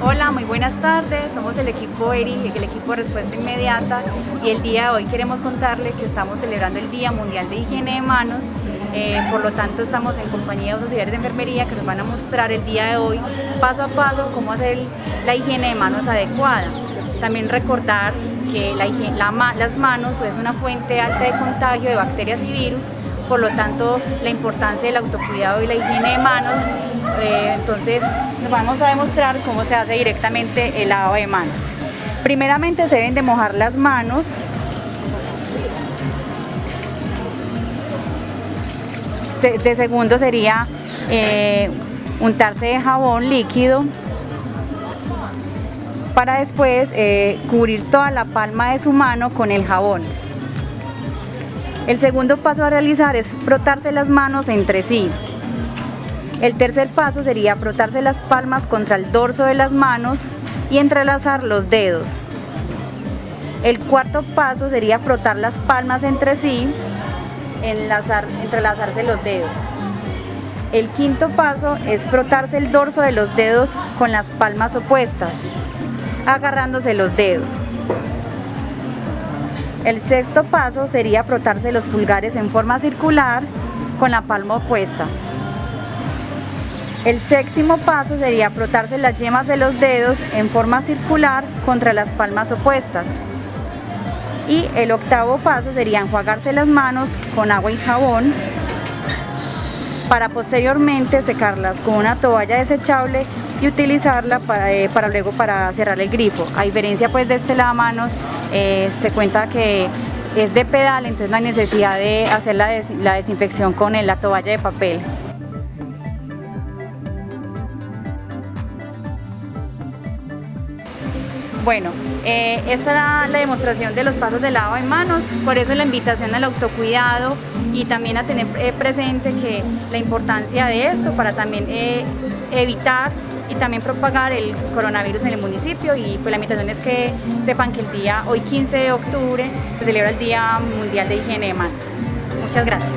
Hola, muy buenas tardes. Somos el equipo ERI, el equipo de respuesta inmediata y el día de hoy queremos contarle que estamos celebrando el Día Mundial de Higiene de Manos. Eh, por lo tanto, estamos en compañía de auxiliares de enfermería que nos van a mostrar el día de hoy paso a paso cómo hacer la higiene de manos adecuada. También recordar que la las manos es una fuente alta de contagio de bacterias y virus por lo tanto la importancia del autocuidado y la higiene de manos. Eh, entonces vamos a demostrar cómo se hace directamente el lavado de manos. Primeramente se deben de mojar las manos de segundo sería eh, untarse de jabón líquido para después eh, cubrir toda la palma de su mano con el jabón. El segundo paso a realizar es frotarse las manos entre sí. El tercer paso sería frotarse las palmas contra el dorso de las manos y entrelazar los dedos. El cuarto paso sería frotar las palmas entre sí, enlazar, entrelazarse los dedos. El quinto paso es frotarse el dorso de los dedos con las palmas opuestas, agarrándose los dedos. El sexto paso sería frotarse los pulgares en forma circular con la palma opuesta. El séptimo paso sería frotarse las yemas de los dedos en forma circular contra las palmas opuestas. Y el octavo paso sería enjuagarse las manos con agua y jabón para posteriormente secarlas con una toalla desechable y utilizarla para, eh, para luego para cerrar el grifo. A diferencia pues de este lavamanos eh, se cuenta que es de pedal, entonces no hay necesidad de hacer la, desinfección con la toalla de papel. Bueno, eh, esta era la demostración de los pasos de lavado de manos, por eso la invitación al autocuidado y también a tener eh, presente que la importancia de esto para también evitar y también propagar el coronavirus en el municipio y pues la invitación es que sepan que el día, hoy 15 de octubre, se celebra el Día Mundial de Higiene de Manos. Muchas gracias.